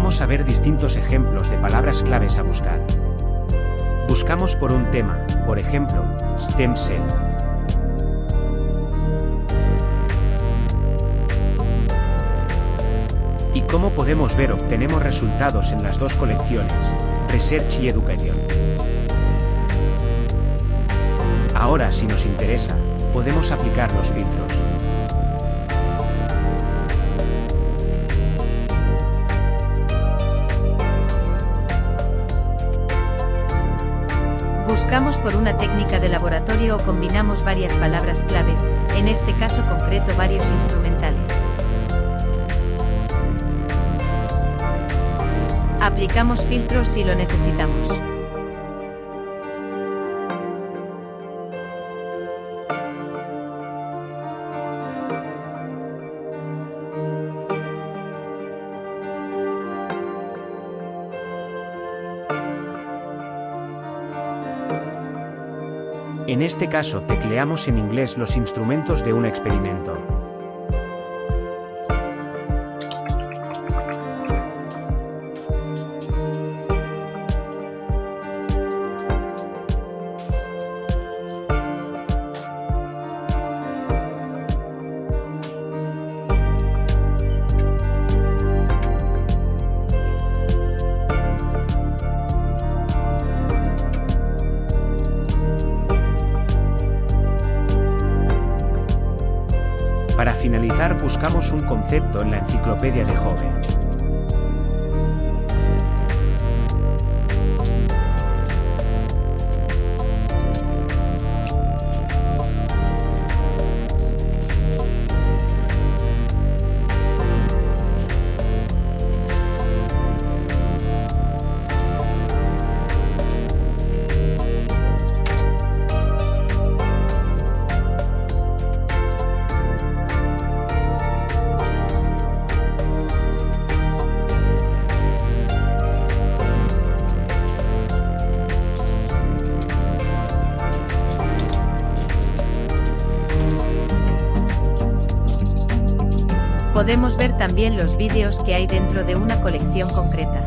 Vamos a ver distintos ejemplos de palabras claves a buscar. Buscamos por un tema, por ejemplo, stem cell. Y como podemos ver obtenemos resultados en las dos colecciones, Research y Education. Ahora si nos interesa, podemos aplicar los filtros. Buscamos por una técnica de laboratorio o combinamos varias palabras claves, en este caso concreto varios instrumentales. Aplicamos filtros si lo necesitamos. En este caso tecleamos en inglés los instrumentos de un experimento. Para finalizar buscamos un concepto en la enciclopedia de Jove. Podemos ver también los vídeos que hay dentro de una colección concreta.